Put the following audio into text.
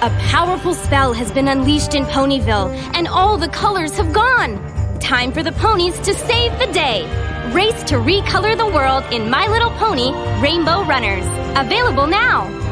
A powerful spell has been unleashed in Ponyville, and all the colors have gone. Time for the ponies to save the day. Race to recolor the world in My Little Pony Rainbow Runners. Available now.